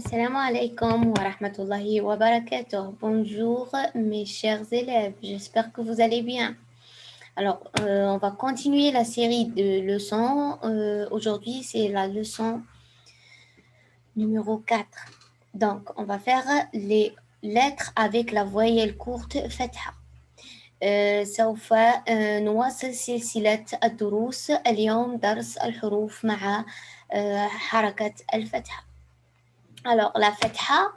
Assalamu alaikum wa rahmatullahi wa barakatuh. Bonjour mes chers élèves, j'espère que vous allez bien. Alors, euh, on va continuer la série de leçons. Euh, Aujourd'hui, c'est la leçon numéro 4. Donc, on va faire les lettres avec la voyelle courte فتحة. سوف نواصل سلسلة الدروس اليوم درس الحروف مع حركة الفتحة. Alors, la fatha,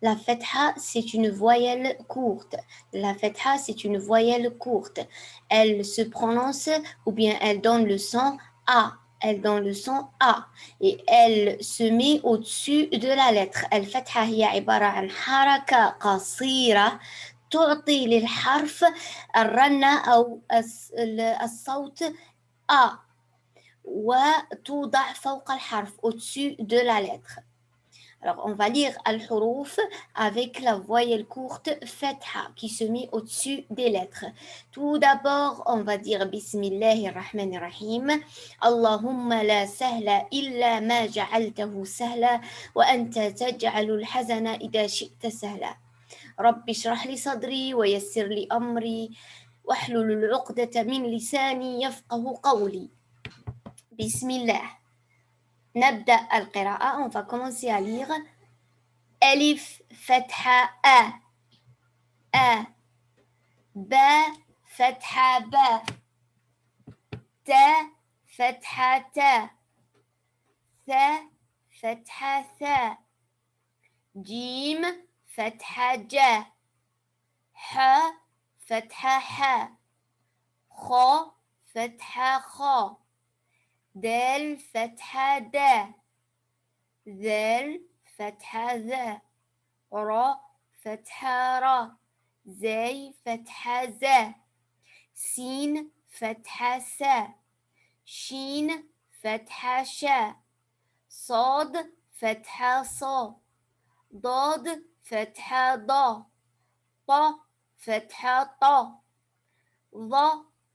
la fatha, c'est une voyelle courte. La fatha, c'est une voyelle courte. Elle se prononce ou bien elle donne le son A. Elle donne le son A. Et elle se met au-dessus de la lettre. الفتحة هي عبارة عن حركة قصيرة تعطي للحرف الرنة أو الصوت A وتوضع فوق الحرف au-dessus de la lettre. Alors, on va lire al-huruf avec la voyelle courte fatha qui se met au-dessus des lettres. Tout d'abord, on va dire Bismillahir Rahmanir Rahim. Allahumma la sahla illa ma ja'altahu sahla wa anta taj'alul hazana idha shi'ta sahla. رب اشرح لي صدري ويسر لي أمري واحلل العقدة من لساني يفقه قولي بسم الله نبدأ القراءة. On va commencer à lire. ألف فتحة أ. أ. ب فتحة ب. ت فتحة ت. ث فتحة ث. جيم فتحة ج. ح فتحة ح. خ فتحة خ. دال فتحة دا ذال فتحة ذا. را فتحة را. زي فتحة زا سين فتحة سا شين فتحة شا صاد فتحة صا ضاد فتحة ضا ط فتحة طا ظ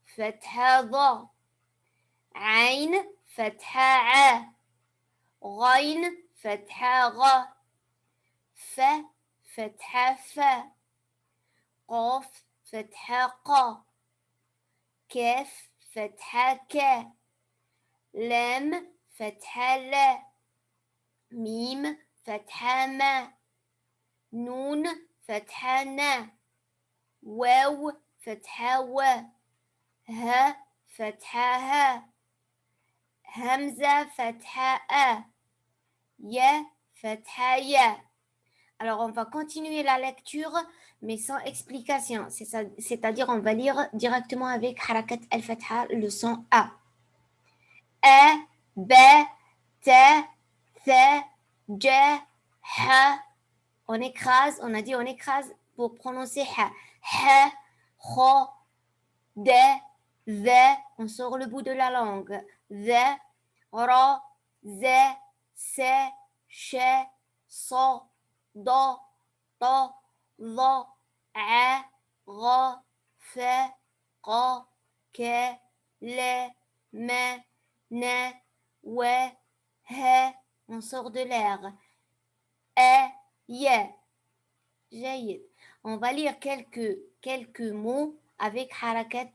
فتحة ظا عين فتحة ع غين فتحة غ ف فتحة ف قاف فتحة ق كاف فتحة ك لام فتحة لا ميم فتحة ما نون فتحة نا واو فتحة و ها فتحة ها Hamza fatha A. Ya fatha Ya. Alors, on va continuer la lecture, mais sans explication. C'est-à-dire, on va lire directement avec Harakat al-Fatha, le son A. B, T, Th, J, Ha. On écrase, on a dit on écrase pour prononcer Ha. Ha, Kho, D, Z. On sort le bout de la langue. ذ را ز س ش ص ض ط ظ ع غ ف ق ك ل م ن و ه on sort de l'air e y جيد on va lire quelques quelques mots avec harakat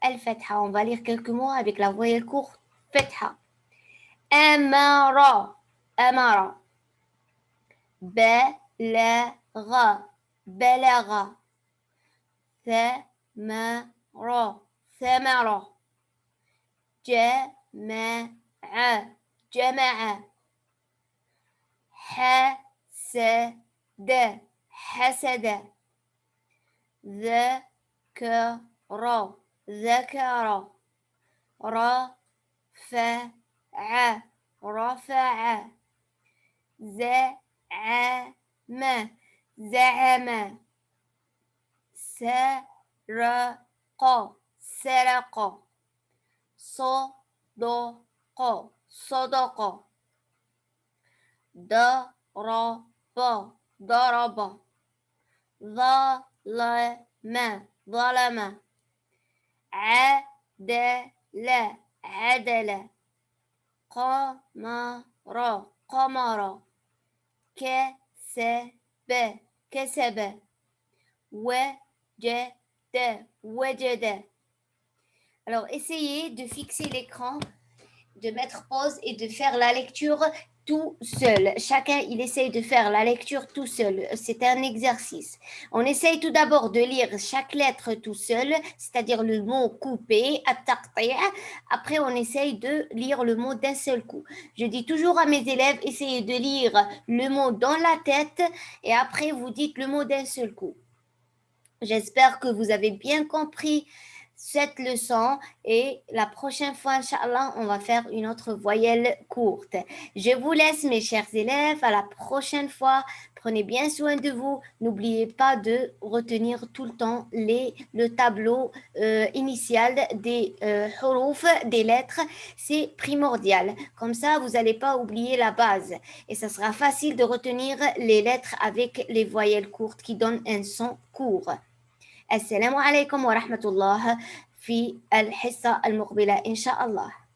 al-fatha on va lire quelques mots avec la voyelle courte فتحة. أمر. أمر. بلغ. بلغ. ثمر. ثمر. جمع. جمع. حسد. حسد. ذكر. ذكر. رفع رفع زعم. زعم. سرق. سرق. صدق. صدق. ضرب. ضرب. ظلم. ظلم. عدل. عدل قمر قمر كسب كسب وجد وجد Alors, essayez de fixer l'écran, de mettre pause et de faire la lecture tout seul. Chacun, il essaye de faire la lecture tout seul. C'est un exercice. On essaye tout d'abord de lire chaque lettre tout seul, c'est-à-dire le mot coupé, après on essaye de lire le mot d'un seul coup. Je dis toujours à mes élèves, essayez de lire le mot dans la tête et après vous dites le mot d'un seul coup. J'espère que vous avez bien compris cette leçon et la prochaine fois, Inch'Allah, on va faire une autre voyelle courte. Je vous laisse, mes chers élèves. À la prochaine fois. Prenez bien soin de vous. N'oubliez pas de retenir tout le temps les, le tableau euh, initial des euh, des lettres. C'est primordial. Comme ça, vous n'allez pas oublier la base. Et ça sera facile de retenir les lettres avec les voyelles courtes qui donnent un son court. السلام عليكم ورحمة الله في الحصة المقبلة إن شاء الله.